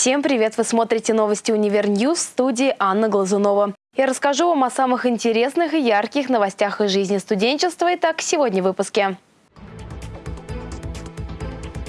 Всем привет! Вы смотрите новости «Univer News» в студии Анна Глазунова. Я расскажу вам о самых интересных и ярких новостях из жизни студенчества. Итак, сегодня в выпуске.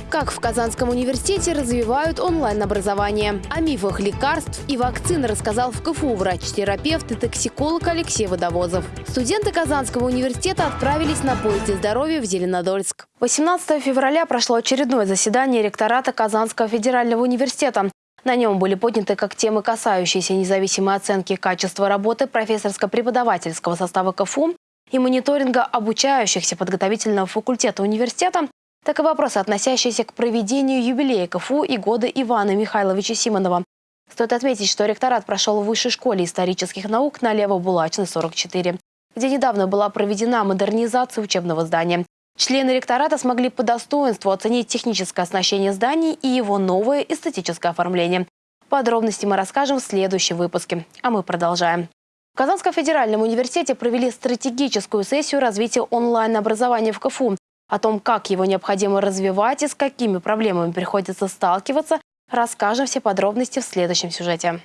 Как в Казанском университете развивают онлайн-образование. О мифах лекарств и вакцин рассказал в КФУ врач-терапевт и токсиколог Алексей Водовозов. Студенты Казанского университета отправились на поезде здоровья в Зеленодольск. 18 февраля прошло очередное заседание ректората Казанского федерального университета. На нем были подняты как темы, касающиеся независимой оценки качества работы профессорско-преподавательского состава КФУ и мониторинга обучающихся подготовительного факультета университета, так и вопросы, относящиеся к проведению юбилея КФУ и года Ивана Михайловича Симонова. Стоит отметить, что ректорат прошел в Высшей школе исторических наук на Лево-Булачной, 44, где недавно была проведена модернизация учебного здания. Члены ректората смогли по достоинству оценить техническое оснащение зданий и его новое эстетическое оформление. Подробности мы расскажем в следующем выпуске. А мы продолжаем. В Казанском федеральном университете провели стратегическую сессию развития онлайн-образования в КФУ. О том, как его необходимо развивать и с какими проблемами приходится сталкиваться, расскажем все подробности в следующем сюжете.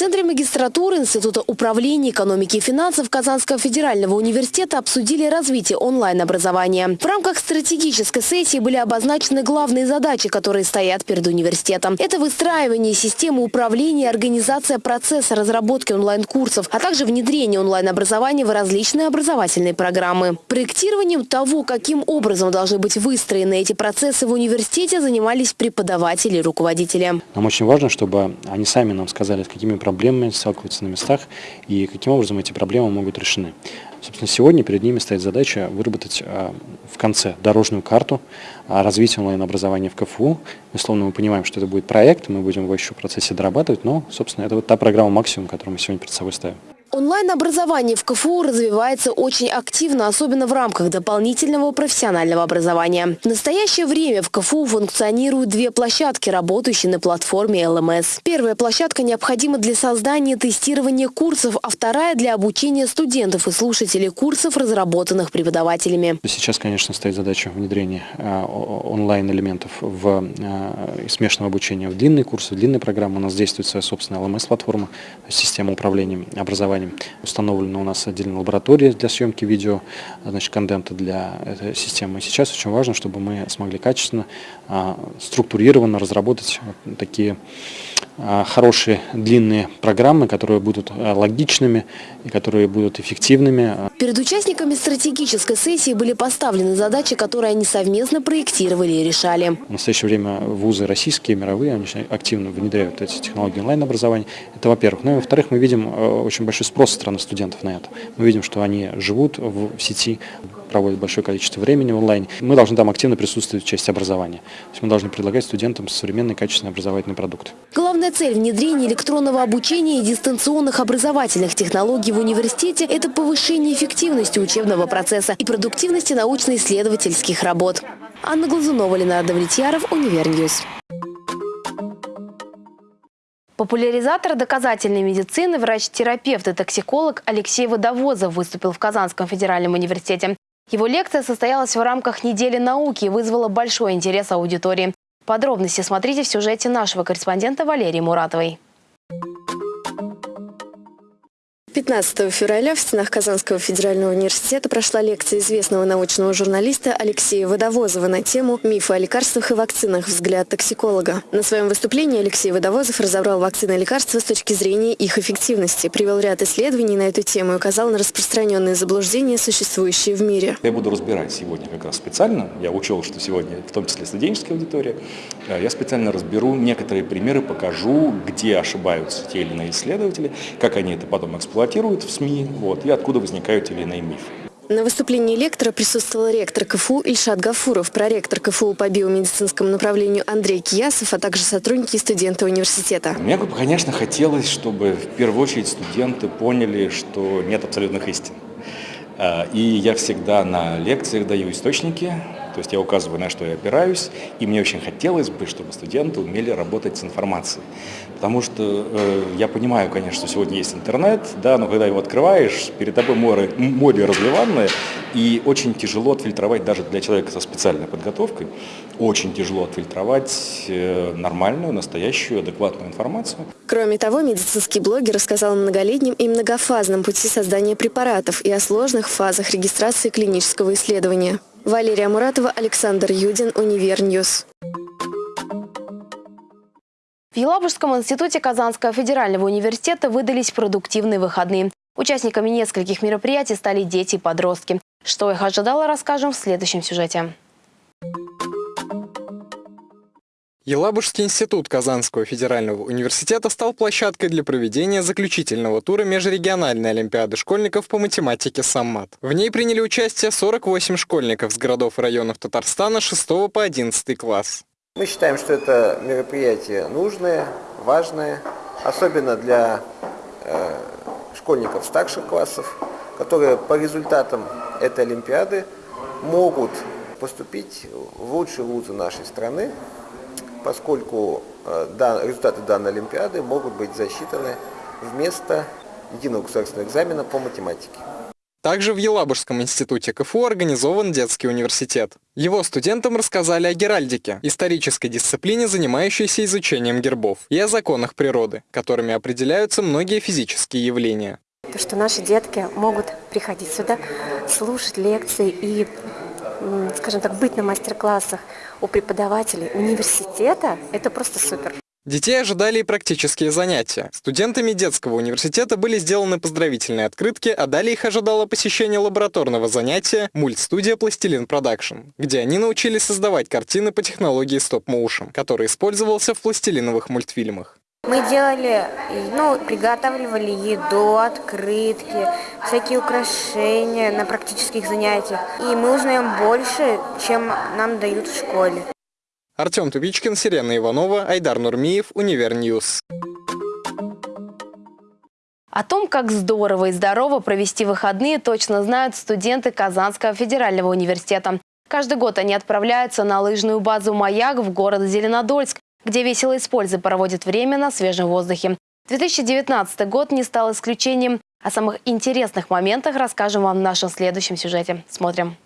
Центре магистратуры Института управления экономики и финансов Казанского федерального университета обсудили развитие онлайн-образования. В рамках стратегической сессии были обозначены главные задачи, которые стоят перед университетом. Это выстраивание системы управления и организация процесса разработки онлайн-курсов, а также внедрение онлайн-образования в различные образовательные программы. Проектированием того, каким образом должны быть выстроены эти процессы в университете, занимались преподаватели и руководители. Нам очень важно, чтобы они сами нам сказали, с какими проблемами проблемами сталкиваются на местах и каким образом эти проблемы могут решены. Собственно, сегодня перед ними стоит задача выработать а, в конце дорожную карту развития онлайн-образования в КФУ. Безусловно, мы понимаем, что это будет проект, мы будем его еще в процессе дорабатывать, но, собственно, это вот та программа максимум, которую мы сегодня перед собой ставим. Онлайн-образование в КФУ развивается очень активно, особенно в рамках дополнительного профессионального образования. В настоящее время в КФУ функционируют две площадки, работающие на платформе ЛМС. Первая площадка необходима для создания тестирования курсов, а вторая для обучения студентов и слушателей курсов, разработанных преподавателями. Сейчас, конечно, стоит задача внедрения э, онлайн-элементов в э, смешанного обучения в длинные курсы, в длинные программы. У нас действует своя собственная ЛМС-платформа, система управления образованием образованием. Установлена у нас отдельная лаборатория для съемки видео, значит, контента для этой системы. Сейчас очень важно, чтобы мы смогли качественно, структурированно разработать такие а, хорошие длинные программы, которые будут а, логичными и которые будут эффективными. Перед участниками стратегической сессии были поставлены задачи, которые они совместно проектировали и решали. В настоящее время вузы российские, мировые, они активно внедряют эти технологии онлайн-образования. Это во-первых. Ну и во-вторых, мы видим очень большой спрос со стороны студентов на это. Мы видим, что они живут в сети, проводят большое количество времени в онлайне. Мы должны там активно присутствовать в части образования. То есть мы должны предлагать студентам современный качественный образовательный продукт. Главная цель внедрения электронного обучения и дистанционных образовательных технологий в университете – это повышение эффективности учебного процесса и продуктивности научно-исследовательских работ. Анна Глазунова, Ленар Давлетьяров, Univer News. Популяризатор доказательной медицины, врач-терапевт и токсиколог Алексей Водовозов выступил в Казанском федеральном университете. Его лекция состоялась в рамках недели науки и вызвала большой интерес аудитории. Подробности смотрите в сюжете нашего корреспондента Валерии Муратовой. 15 февраля в стенах Казанского федерального университета прошла лекция известного научного журналиста Алексея Водовозова на тему «Мифы о лекарствах и вакцинах. Взгляд токсиколога». На своем выступлении Алексей Водовозов разобрал вакцины и лекарства с точки зрения их эффективности, привел ряд исследований на эту тему и указал на распространенные заблуждения, существующие в мире. Я буду разбирать сегодня как раз специально, я учел, что сегодня в том числе студенческая аудитория, э, я специально разберу некоторые примеры, покажу, где ошибаются те или иные исследователи, как они это потом эксплуатируют эксплуатируют в СМИ, вот, и откуда возникают или иные мифы. На выступлении лектора присутствовал ректор КФУ Ильшат Гафуров, проректор КФУ по биомедицинскому направлению Андрей Киясов, а также сотрудники и студенты университета. Мне бы, конечно, хотелось, чтобы в первую очередь студенты поняли, что нет абсолютных истин. А, и я всегда на лекциях даю источники, То есть я указываю, на что я опираюсь, и мне очень хотелось бы, чтобы студенты умели работать с информацией. Потому что э, я понимаю, конечно, что сегодня есть интернет, да, но когда его открываешь, перед тобой море, море разливанное, и очень тяжело отфильтровать даже для человека со специальной подготовкой, очень тяжело отфильтровать э, нормальную, настоящую, адекватную информацию. Кроме того, медицинский блогер рассказал о многолетнем и многофазном пути создания препаратов и о сложных фазах регистрации клинического исследования. Валерия Муратова, Александр Юдин, Univer News. В Елабужском институте Казанского федерального университета выдались продуктивные выходные. Участниками нескольких мероприятий стали дети и подростки. Что их ожидало, расскажем в следующем сюжете. Елабужский институт Казанского федерального университета стал площадкой для проведения заключительного тура межрегиональной олимпиады школьников по математике «Саммат». В ней приняли участие 48 школьников с городов и районов Татарстана 6 по 11 класс. Мы считаем, что это мероприятие нужное, важное, особенно для э, школьников старших классов, которые по результатам этой Олимпиады могут поступить в лучшие вузы нашей страны, поскольку э, результаты данной Олимпиады могут быть засчитаны вместо единого государственного экзамена по математике. Также в Елабужском институте КФУ организован детский университет. Его студентам рассказали о геральдике, исторической дисциплине, занимающейся изучением гербов, и о законах природы, которыми определяются многие физические явления. То, что наши детки могут приходить сюда, слушать лекции и, скажем так, быть на мастер-классах у преподавателей университета, это просто супер. Детей ожидали и практические занятия. Студентами детского университета были сделаны поздравительные открытки, а далее их ожидало посещение лабораторного занятия «Мультстудия Пластилин Production», где они научились создавать картины по технологии stop-motion, который использовался в пластилиновых мультфильмах. Мы делали, ну, приготавливали еду, открытки, всякие украшения на практических занятиях. И мы узнаем больше, чем нам дают в школе. Артем Тубичкин, Сирена Иванова, Айдар Нурмиев, Univer News. О том, как здорово и здорово провести выходные, точно знают студенты Казанского федерального университета. Каждый год они отправляются на лыжную базу «Маяк» в город Зеленодольск, где весело и с пользой проводят время на свежем воздухе. 2019 год не стал исключением. О самых интересных моментах расскажем вам в нашем следующем сюжете. Смотрим.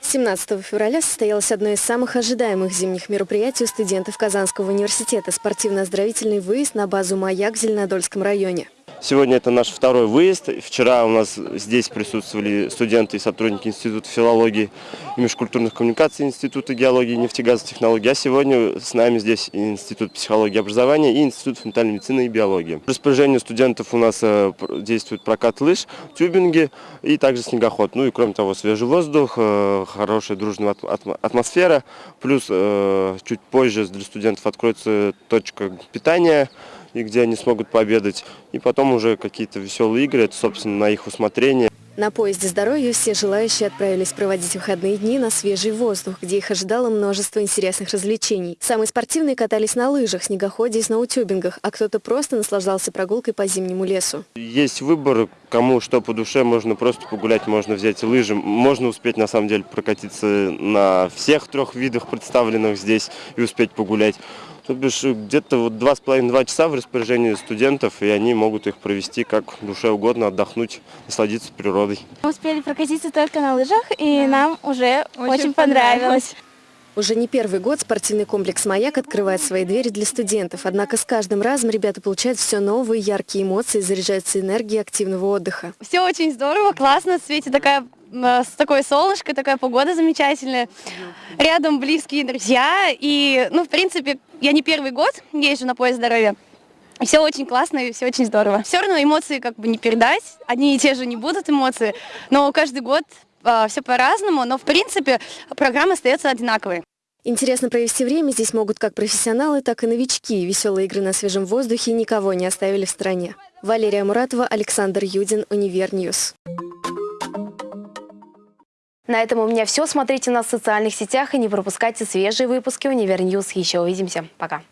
17 февраля состоялось одно из самых ожидаемых зимних мероприятий у студентов Казанского университета – спортивно-оздоровительный выезд на базу «Маяк» в Зеленодольском районе. Сегодня это наш второй выезд. Вчера у нас здесь присутствовали студенты и сотрудники Института филологии и межкультурных коммуникаций Института геологии и нефтегазовых технологий. А сегодня с нами здесь Институт психологии и образования и Институт фундаментальной медицины и биологии. В распоряжении студентов у нас э, действует прокат лыж, тюбинги и также снегоход. Ну и кроме того, свежий воздух, э, хорошая дружная атмосфера. Плюс э, чуть позже для студентов откроется точка питания и где они смогут пообедать. И потом уже какие-то веселые игры, это, собственно, на их усмотрение. На поезде здоровья все желающие отправились проводить выходные дни на свежий воздух, где их ожидало множество интересных развлечений. Самые спортивные катались на лыжах, снегоходе и сноутюбингах, а кто-то просто наслаждался прогулкой по зимнему лесу. Есть выбор, кому что по душе, можно просто погулять, можно взять лыжи, можно успеть на самом деле прокатиться на всех трех видах представленных здесь и успеть погулять. То бишь где-то вот два с половиной-два часа в распоряжении студентов, и они могут их провести как душе угодно, отдохнуть, насладиться природой. Мы успели прокатиться только на лыжах, и нам уже очень, очень понравилось. Уже не первый год спортивный комплекс «Маяк» открывает свои двери для студентов. Однако с каждым разом ребята получают все новые яркие эмоции, заряжаются энергией активного отдыха. Все очень здорово, классно, в свете такая с такое солнышко, такая погода замечательная. Рядом близкие друзья. И, ну, в принципе, я не первый год езжу на поезд здоровья. Все очень классно и все очень здорово. Все равно эмоции как бы не передать. Одни и те же не будут эмоции. Но каждый год э, все по-разному. Но, в принципе, программа остается одинаковой. Интересно провести время здесь могут как профессионалы, так и новички. Веселые игры на свежем воздухе никого не оставили в стороне. Валерия Муратова, Александр Юдин, Univer News. На этом у меня все. Смотрите нас в социальных сетях и не пропускайте свежие выпуски Univer News. Еще увидимся. Пока.